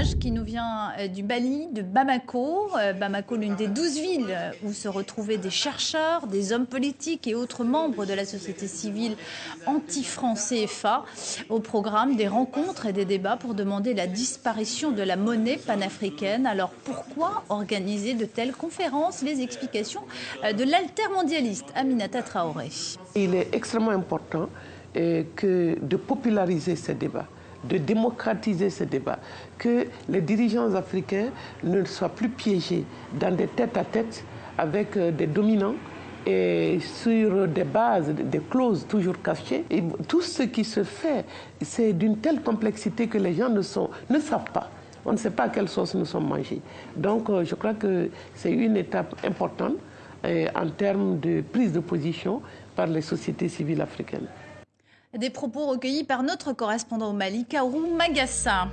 qui nous vient euh, du Mali, de Bamako. Euh, Bamako, l'une des douze villes où se retrouvaient des chercheurs, des hommes politiques et autres membres de la société civile anti-franc CFA. Au programme, des rencontres et des débats pour demander la disparition de la monnaie panafricaine. Alors pourquoi organiser de telles conférences? Les explications euh, de l'altermondialiste Aminata Traoré. Il est extrêmement important que de populariser ces débats de démocratiser ce débat, que les dirigeants africains ne soient plus piégés dans des tête-à-tête avec euh, des dominants et sur des bases, des clauses toujours cachées. Tout ce qui se fait, c'est d'une telle complexité que les gens ne, sont, ne savent pas. On ne sait pas à quelle sauce nous sommes mangés. Donc euh, je crois que c'est une étape importante euh, en termes de prise de position par les sociétés civiles africaines. Des propos recueillis par notre correspondant au Mali, Kaourou Magassa.